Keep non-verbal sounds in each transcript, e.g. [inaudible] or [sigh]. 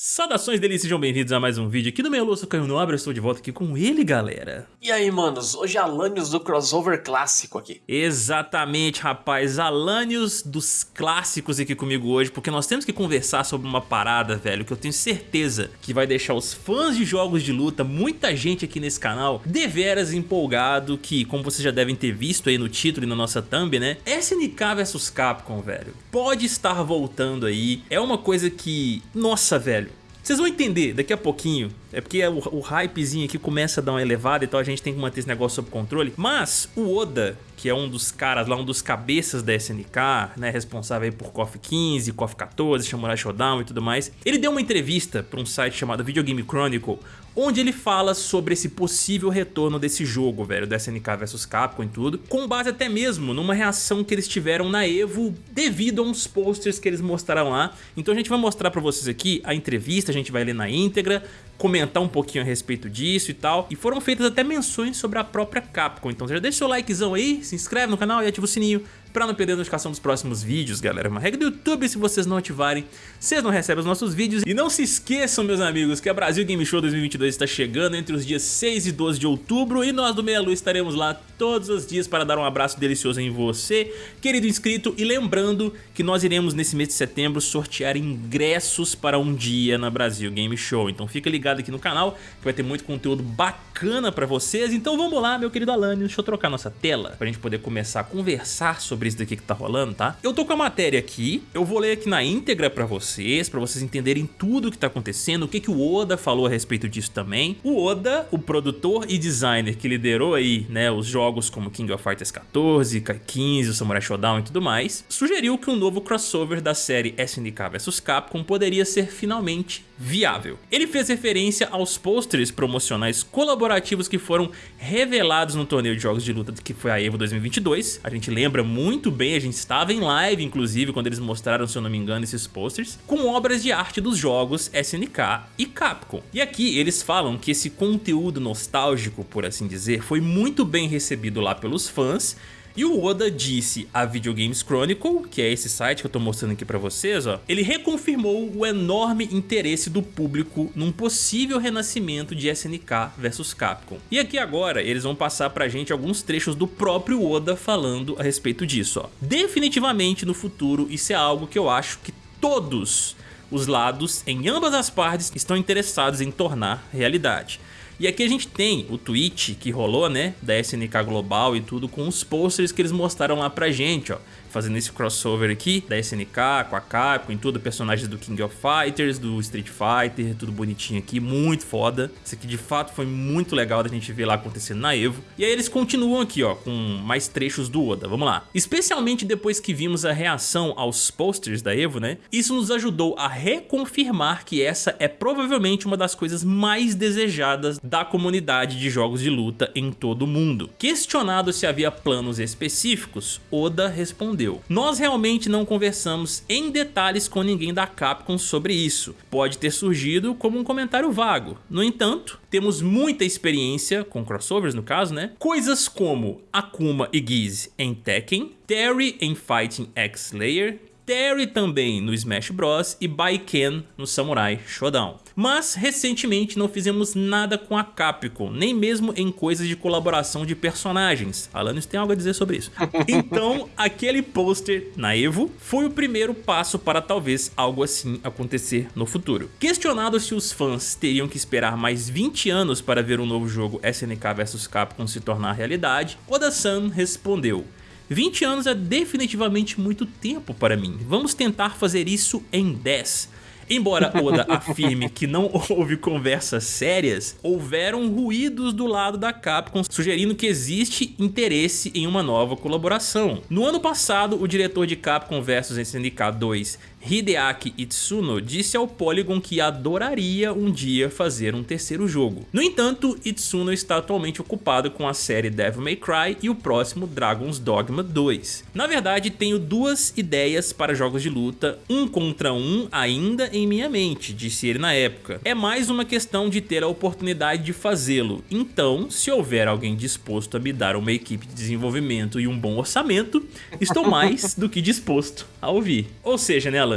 Saudações delícias, sejam bem-vindos a mais um vídeo aqui do Meia Lua, Caio Nobre, eu estou de volta aqui com ele, galera. E aí, manos, hoje é Alanios do crossover clássico aqui. Exatamente, rapaz, Alanios dos clássicos aqui comigo hoje, porque nós temos que conversar sobre uma parada, velho, que eu tenho certeza que vai deixar os fãs de jogos de luta, muita gente aqui nesse canal, deveras empolgado, que, como vocês já devem ter visto aí no título e na nossa thumb, né, SNK vs Capcom, velho, pode estar voltando aí, é uma coisa que, nossa, velho, vocês vão entender daqui a pouquinho. É porque o, o hypezinho aqui começa a dar uma elevada, então a gente tem que manter esse negócio sob controle. Mas o Oda, que é um dos caras lá, um dos cabeças da SNK, né, responsável por KOF 15, KOF 14, Samurai Shodown e tudo mais, ele deu uma entrevista para um site chamado Video Game Chronicle, onde ele fala sobre esse possível retorno desse jogo, velho, do SNK vs Capcom e tudo, com base até mesmo numa reação que eles tiveram na EVO devido a uns posters que eles mostraram lá. Então a gente vai mostrar pra vocês aqui a entrevista, a gente vai ler na íntegra, comentar um pouquinho a respeito disso e tal. E foram feitas até menções sobre a própria Capcom. Então já deixa seu likezão aí, se inscreve no canal e ativa o sininho pra não perder a notificação dos próximos vídeos, galera. Uma regra do YouTube, se vocês não ativarem, vocês não recebem os nossos vídeos. E não se esqueçam, meus amigos, que a Brasil Game Show 2022 está chegando entre os dias 6 e 12 de outubro e nós do Meia Lua estaremos lá todos os dias para dar um abraço delicioso em você, querido inscrito. E lembrando que nós iremos nesse mês de setembro sortear ingressos para um dia na Brasil Game Show. Então fica ligado aqui no canal que vai ter muito conteúdo bacana para vocês. Então vamos lá, meu querido Alane, deixa eu trocar nossa tela para a gente poder começar a conversar sobre sobre que tá rolando, tá? Eu tô com a matéria aqui, eu vou ler aqui na íntegra pra vocês, pra vocês entenderem tudo o que tá acontecendo, o que, que o Oda falou a respeito disso também. O Oda, o produtor e designer que liderou aí, né, os jogos como King of Fighters 14, Kai 15, o Samurai Shodown e tudo mais, sugeriu que um novo crossover da série SNK vs Capcom poderia ser finalmente viável. Ele fez referência aos posters promocionais colaborativos que foram revelados no torneio de jogos de luta que foi a EVO 2022. A gente lembra muito bem, a gente estava em live inclusive quando eles mostraram, se eu não me engano, esses posters, com obras de arte dos jogos SNK e Capcom. E aqui eles falam que esse conteúdo nostálgico, por assim dizer, foi muito bem recebido lá pelos fãs e o Oda disse a Video Games Chronicle, que é esse site que eu tô mostrando aqui pra vocês, ó, ele reconfirmou o enorme interesse do público num possível renascimento de SNK vs Capcom. E aqui agora eles vão passar pra gente alguns trechos do próprio Oda falando a respeito disso. Ó. Definitivamente no futuro isso é algo que eu acho que todos os lados, em ambas as partes, estão interessados em tornar realidade. E aqui a gente tem o tweet que rolou, né, da SNK Global e tudo, com os posters que eles mostraram lá pra gente, ó fazendo esse crossover aqui da SNK com a Capcom, em tudo, personagens do King of Fighters, do Street Fighter, tudo bonitinho aqui, muito foda. Isso aqui de fato foi muito legal da gente ver lá acontecendo na EVO. E aí eles continuam aqui, ó, com mais trechos do Oda, vamos lá. Especialmente depois que vimos a reação aos posters da EVO, né? Isso nos ajudou a reconfirmar que essa é provavelmente uma das coisas mais desejadas da comunidade de jogos de luta em todo o mundo. Questionado se havia planos específicos, Oda respondeu respondeu. Nós realmente não conversamos em detalhes com ninguém da Capcom sobre isso. Pode ter surgido como um comentário vago. No entanto, temos muita experiência, com crossovers no caso, né? Coisas como Akuma e Giz em Tekken, Terry em Fighting X Slayer, Terry também no Smash Bros e Baiken no Samurai Shodown. Mas recentemente não fizemos nada com a Capcom, nem mesmo em coisas de colaboração de personagens. Alanis tem algo a dizer sobre isso. [laughs] Então aquele pôster na EVO foi o primeiro passo para talvez algo assim acontecer no futuro. Questionado se os fãs teriam que esperar mais 20 anos para ver um novo jogo SNK vs Capcom se tornar realidade, Oda-san respondeu 20 anos é definitivamente muito tempo para mim, vamos tentar fazer isso em 10. Embora Oda [laughs] afirme que não houve conversas sérias, houveram ruídos do lado da Capcom sugerindo que existe interesse em uma nova colaboração. No ano passado, o diretor de Capcom vs SNK 2 Hideaki Itsuno disse ao Polygon que adoraria um dia fazer um terceiro jogo. No entanto, Itsuno está atualmente ocupado com a série Devil May Cry e o próximo Dragon's Dogma 2. Na verdade, tenho duas ideias para jogos de luta, um contra um ainda em minha mente, disse ele na época. É mais uma questão de ter a oportunidade de fazê-lo, então se houver alguém disposto a me dar uma equipe de desenvolvimento e um bom orçamento, estou mais do que disposto a ouvir. Ou seja, né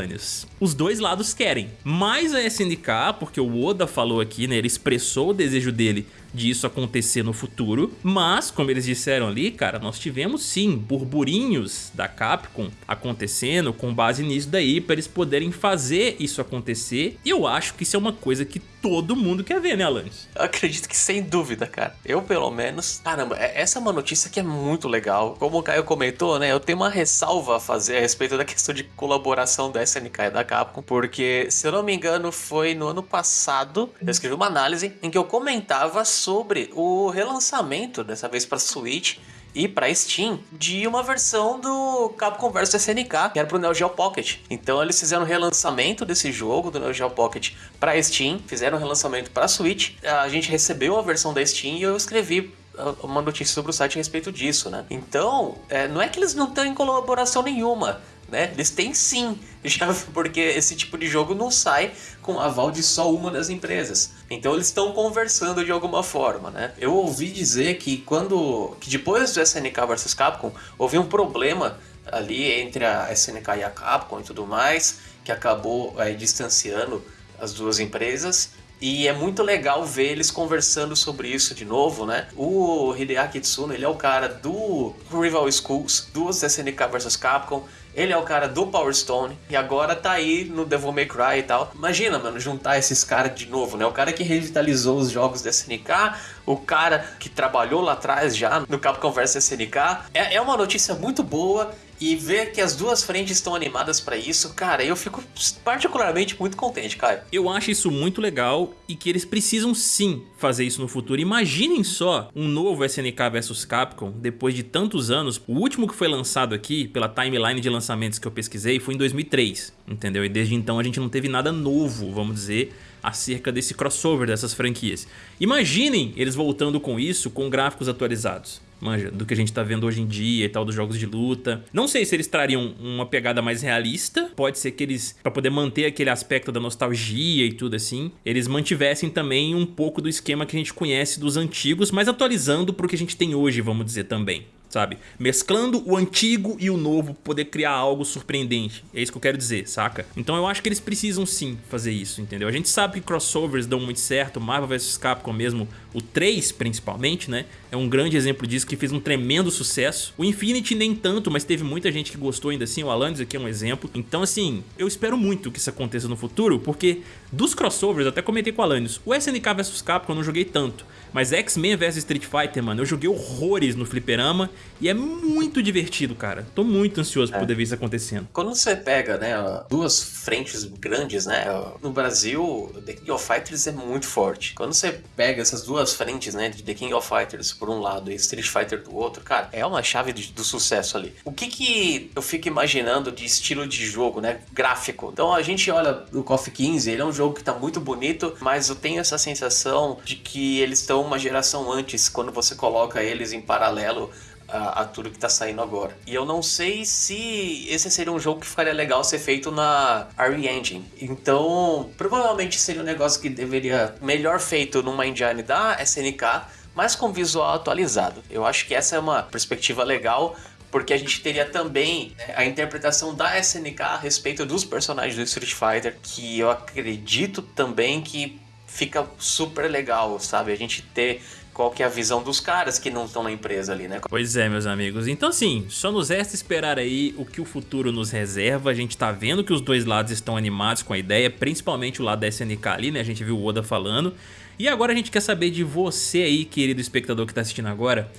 Os dois lados querem, mas a SNK, porque o Oda falou aqui, né, ele expressou o desejo dele disso acontecer no futuro, mas, como eles disseram ali, cara, nós tivemos sim burburinhos da Capcom acontecendo com base nisso daí, para eles poderem fazer isso acontecer, e eu acho que isso é uma coisa que todo mundo quer ver, né, Alanis? Eu acredito que sem dúvida, cara. Eu, pelo menos... Caramba, é, essa é uma notícia que é muito legal. Como o Caio comentou, né, eu tenho uma ressalva a fazer a respeito da questão de colaboração da SNK e da Capcom, porque, se eu não me engano, foi no ano passado, eu escrevi uma análise em que eu comentava sobre o relançamento, dessa vez para Switch, e para Steam de uma versão do Capcom vs SNK, que era pro Neo Geo Pocket. Então eles fizeram um relançamento desse jogo do Neo Geo Pocket para Steam, fizeram um relançamento para Switch. A gente recebeu a versão da Steam e eu escrevi uh, uma notícia sobre o site a respeito disso, né? Então, é, não é que eles não têm colaboração nenhuma, né? Eles têm sim, [laughs] já porque esse tipo de jogo não sai com aval de só uma das empresas. Então eles estão conversando de alguma forma, né? Eu ouvi dizer que quando que depois do SNK vs Capcom houve um problema ali entre a SNK e a Capcom e tudo mais, que acabou é, distanciando as duas empresas. E é muito legal ver eles conversando sobre isso de novo, né? O Hideaki Tsuno, ele é o cara do Rival Schools, dos SNK vs Capcom, ele é o cara do Power Stone e agora tá aí no Devil May Cry e tal. Imagina, mano, juntar esses caras de novo, né? O cara que revitalizou os jogos da SNK, o cara que trabalhou lá atrás já no Capcom vs SNK. É, é uma notícia muito boa e ver que as duas frentes estão animadas para isso, cara, eu fico particularmente muito contente, cara. Eu acho isso muito legal e que eles precisam sim fazer isso no futuro. Imaginem só um novo SNK vs Capcom depois de tantos anos. O último que foi lançado aqui pela timeline de lançamentos que eu pesquisei foi em 2003, entendeu? E desde então a gente não teve nada novo, vamos dizer, acerca desse crossover dessas franquias. Imaginem eles voltando com isso com gráficos atualizados manja, do que a gente tá vendo hoje em dia e tal, dos jogos de luta. Não sei se eles trariam uma pegada mais realista, pode ser que eles, pra poder manter aquele aspecto da nostalgia e tudo assim, eles mantivessem também um pouco do esquema que a gente conhece dos antigos, mas atualizando pro que a gente tem hoje, vamos dizer também sabe? Mesclando o antigo e o novo, poder criar algo surpreendente. É isso que eu quero dizer, saca? Então eu acho que eles precisam sim fazer isso, entendeu? A gente sabe que crossovers dão muito certo, Marvel vs Capcom mesmo, o 3 principalmente, né? É um grande exemplo disso que fez um tremendo sucesso. O Infinity nem tanto, mas teve muita gente que gostou ainda assim, o Alanis aqui é um exemplo. Então assim, eu espero muito que isso aconteça no futuro, porque dos crossovers, até comentei com o Alanis, o SNK vs Capcom eu não joguei tanto, mas X-Men vs Street Fighter, mano, eu joguei horrores no fliperama e é muito divertido, cara. Tô muito ansioso é. por poder ver isso acontecendo. Quando você pega, né, duas frentes grandes, né, no Brasil, The King of Fighters é muito forte. Quando você pega essas duas frentes, né, de The King of Fighters por um lado e Street Fighter do outro, cara, é uma chave do sucesso ali. O que que eu fico imaginando de estilo de jogo, né, gráfico? Então a gente olha o KOF 15, ele é um jogo que tá muito bonito, mas eu tenho essa sensação de que eles estão uma geração antes, quando você coloca eles em paralelo a, a, tudo que tá saindo agora. E eu não sei se esse seria um jogo que ficaria legal ser feito na RE Engine. Então, provavelmente seria um negócio que deveria melhor feito numa engine da SNK, mas com visual atualizado. Eu acho que essa é uma perspectiva legal porque a gente teria também né, a interpretação da SNK a respeito dos personagens do Street Fighter, que eu acredito também que fica super legal, sabe? A gente ter qual que é a visão dos caras que não estão na empresa ali, né? Pois é, meus amigos. Então, assim, só nos resta esperar aí o que o futuro nos reserva. A gente tá vendo que os dois lados estão animados com a ideia, principalmente o lado da SNK ali, né? A gente viu o Oda falando. E agora a gente quer saber de você aí, querido espectador que tá assistindo agora.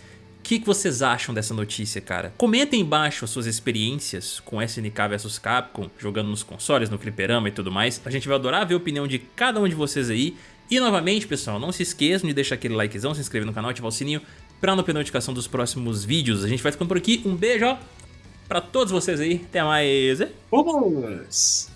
O que, que vocês acham dessa notícia, cara? Comentem embaixo as suas experiências com SNK vs Capcom, jogando nos consoles, no fliperama e tudo mais. A gente vai adorar ver a opinião de cada um de vocês aí. E novamente, pessoal, não se esqueçam de deixar aquele likezão, se inscrever no canal, ativar o sininho para não perder notificação dos próximos vídeos. A gente vai ficando por aqui. Um beijo, ó, pra todos vocês aí. Até mais. Vamos!